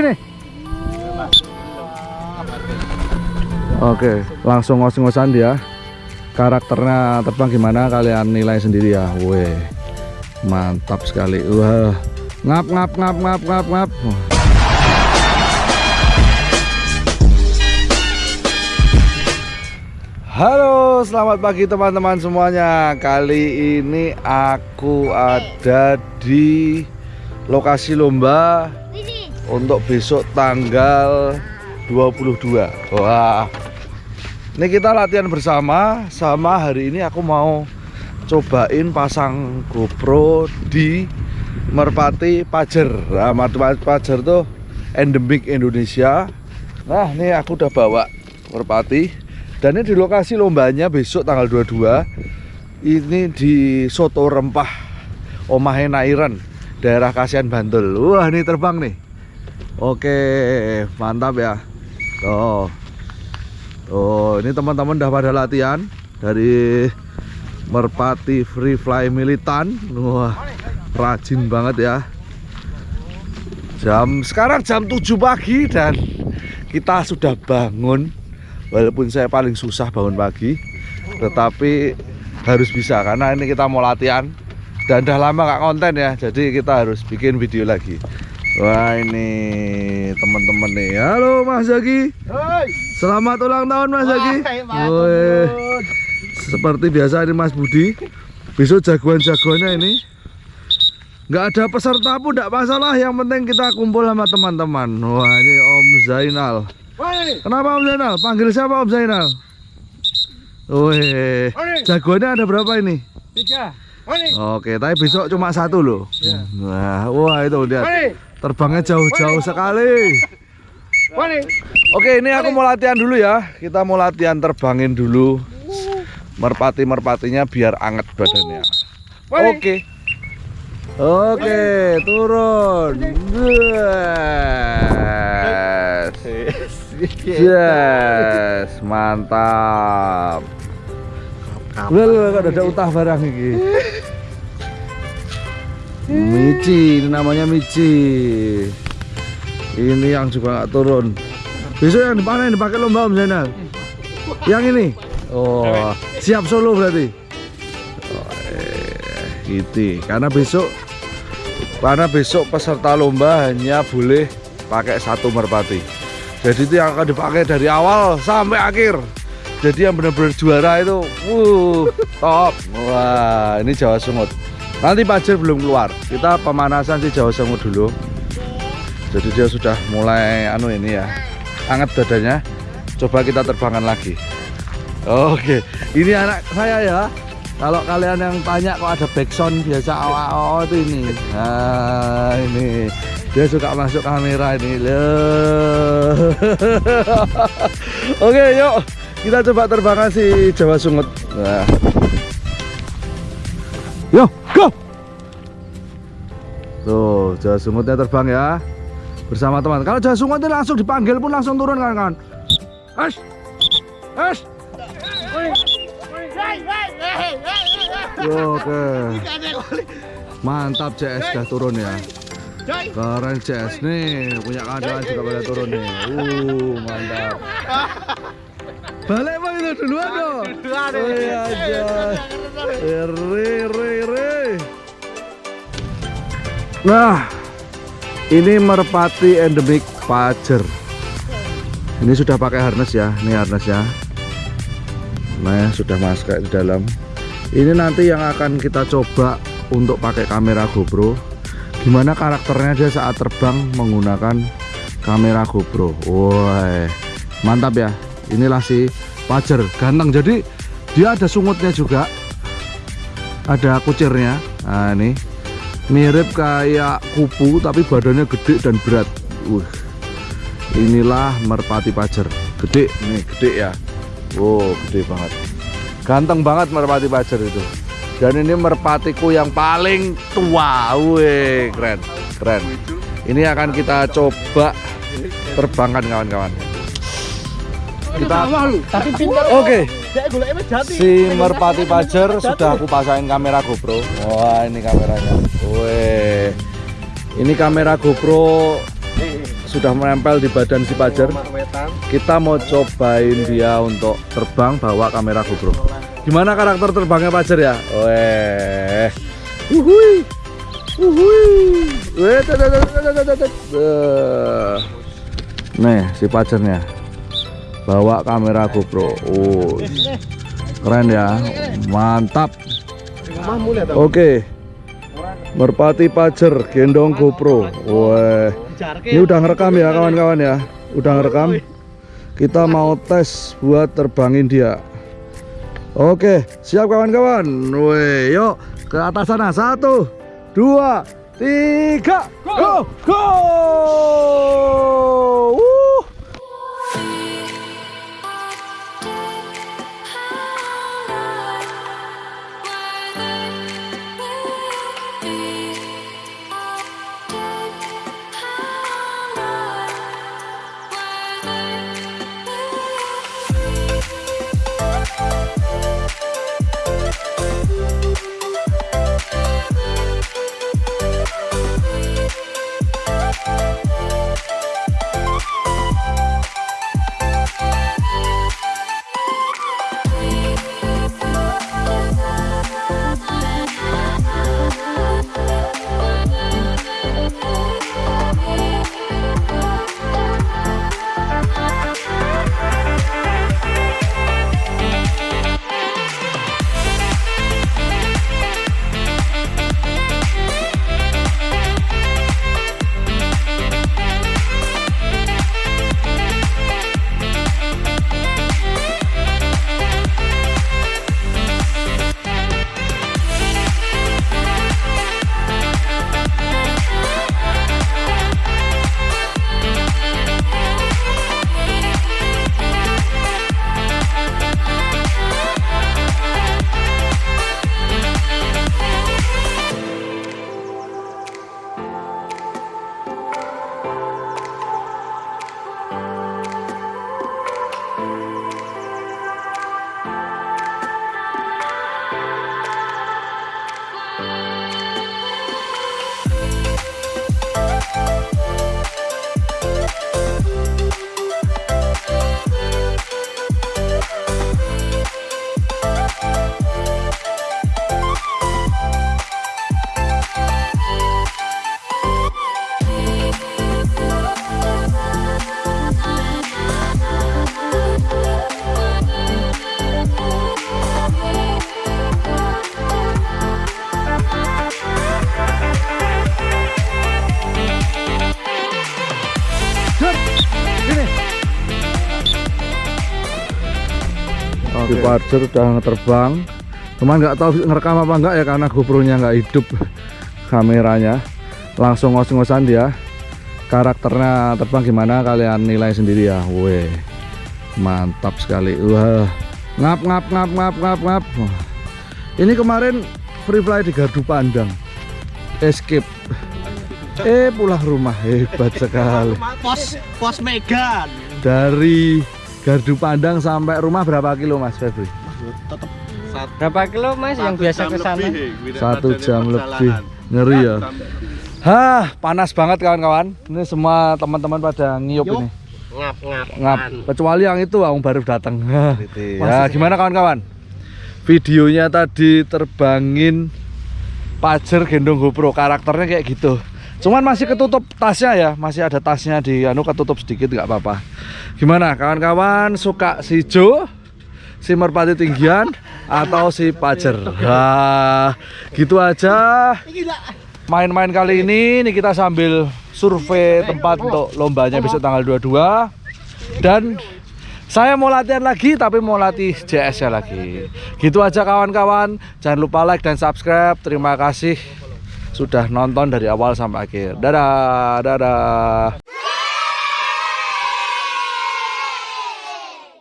Sini. Oke, langsung ngos-ngosan dia. Karakternya terbang gimana kalian nilai sendiri ya. Weh. Mantap sekali. Wah. Ngap ngap ngap ngap ngap ngap. Halo, selamat pagi teman-teman semuanya. Kali ini aku ada di lokasi lomba untuk besok tanggal 22. Wah. Ini kita latihan bersama sama hari ini aku mau cobain pasang GoPro di Merpati Pajer. Nah, Merpati Pajer tuh endemik Indonesia. Nah, ini aku udah bawa Merpati dan ini di lokasi lombanya besok tanggal 22 ini di Soto Rempah Omahe Nairan daerah Kasihan Bantul wah ini terbang nih oke mantap ya. Oh oh ini teman-teman udah pada latihan dari Merpati Free Fly Militan. Wah rajin banget ya. Jam sekarang jam 7 pagi dan kita sudah bangun. Walaupun saya paling susah bangun pagi tetapi harus bisa karena ini kita mau latihan dan udah lama nggak konten ya. Jadi kita harus bikin video lagi wah ini teman-teman nih. Halo Mas Zaki. Selamat ulang tahun Mas Zaki. seperti biasa ini Mas Budi. Besok jagoan-jagoannya ini. Nggak ada peserta pun nggak masalah. Yang penting kita kumpul sama teman-teman. Wah ini Om Zainal. Kenapa Om Zainal? Panggil siapa Om Zainal? Wih, jagoannya ada berapa ini? Tiga. Oke, tapi besok cuma satu loh. Ya. Wah, wah itu lihat. Terbangnya jauh-jauh sekali. Oke, ini aku mau latihan dulu ya. Kita mau latihan terbangin dulu. Merpati-merpatinya biar anget badannya. Oke. Oke, turun. Yes. Yes, mantap. Udah lu ada utah barang ini. Mici, ini namanya Mici. Ini yang juga nggak turun. Besok yang dipanen dipakai lomba Om Zainal. Yang ini. Oh, siap solo berarti. Oh, eh, gitu. Karena besok karena besok peserta lomba hanya boleh pakai satu merpati jadi itu yang akan dipakai dari awal sampai akhir jadi yang benar-benar juara itu uh, top wah ini Jawa Sungut nanti Pajer belum keluar. Kita pemanasan sih Jawa Sungut dulu. Jadi dia sudah mulai anu ini ya hangat dadanya. Coba kita terbangan lagi. Oke ini anak saya ya. Kalau kalian yang tanya kok ada backsound biasa awal itu ini. Nah ini. Dia suka masuk kamera ini. Loh oke yuk. Kita coba terbangkan si Jawa Sungut. Nah. Tuh Jawa terbang ya bersama teman kalau Jawa ini langsung dipanggil pun langsung turun kan kan Ash Ash Oke. Mantap CS sudah turun ya. Keren CS nih, punya kawan juga pada turun nih. Uh, mantap. Balik bang itu duluan dong. Duluan iya aja. Re re re. Nah, ini merpati endemik Pajer. Ini sudah pakai harness ya, ini harness ya. Nah, sudah masuk di dalam. Ini nanti yang akan kita coba untuk pakai kamera GoPro. Gimana karakternya dia saat terbang menggunakan kamera GoPro. Wah mantap ya. Inilah si Pajer ganteng. Jadi dia ada sungutnya juga. Ada kucirnya. Nah ini mirip kayak kupu tapi badannya gede dan berat. Uh inilah merpati Pajer gede. Nih gede ya. Wow gede banget. Ganteng banget merpati pajar itu. Dan ini merpatiku yang paling tua. Weh keren. Keren. Ini akan kita coba terbangkan kawan-kawan. Kita oke si merpati pajar sudah aku pasangin kamera GoPro wah ini kameranya weh ini kamera GoPro sudah menempel di badan si wetan Kita mau cobain dia untuk terbang bawa kamera GoPro. Gimana karakter terbangnya Pajar ya? Weh. Uhui. Uhui. Weh. Eh. Nih si Pajarnya. Bawa kamera GoPro. Oh. Keren ya. Mantap. Oke. Merpati Pajar gendong GoPro. Weh. Ini udah ngerekam ya kawan-kawan ya. Udah ngerekam. Kita mau tes buat terbangin dia. Oke, siap kawan-kawan. Weh, yuk ke atas sana. Satu, dua, tiga, go, go. be Di Parjer udah terbang. Cuman nggak tahu ngerekam apa enggak ya karena GoPro-nya nggak hidup kameranya. Langsung ngos-ngosan dia. Karakternya terbang gimana kalian nilai sendiri ya. Weh mantap sekali. Wah ngap ngap ngap ngap ngap ngap. Ini kemarin free fly di gardu pandang. Escape. Eh pulang rumah. Hebat sekali. Pos pos Megan. Dari gardu pandang sampai rumah berapa kilo mas Febri tetap Berapa kilo mas yang biasa ke sana? satu jam lebih ngeri ya Hah, panas banget kawan-kawan. Ini semua teman-teman pada ngiyup Yuk. ini. ngap ngap Ngap. Kecuali yang itu yang baru datang. ya, gimana kawan-kawan? Videonya tadi terbangin Pajer gendong GoPro. Karakternya kayak gitu. Cuman masih ketutup tasnya ya, masih ada tasnya di anu ketutup sedikit nggak apa-apa. Gimana kawan-kawan suka si Jo? Si merpati tinggian atau si Pajer? Nah, gitu aja main-main kali ini nih kita sambil survei tempat untuk lombanya besok tanggal 22 dan saya mau latihan lagi tapi mau latih JS nya lagi gitu aja kawan-kawan jangan lupa like dan subscribe terima kasih sudah nonton dari awal sampai akhir. Dadah dadah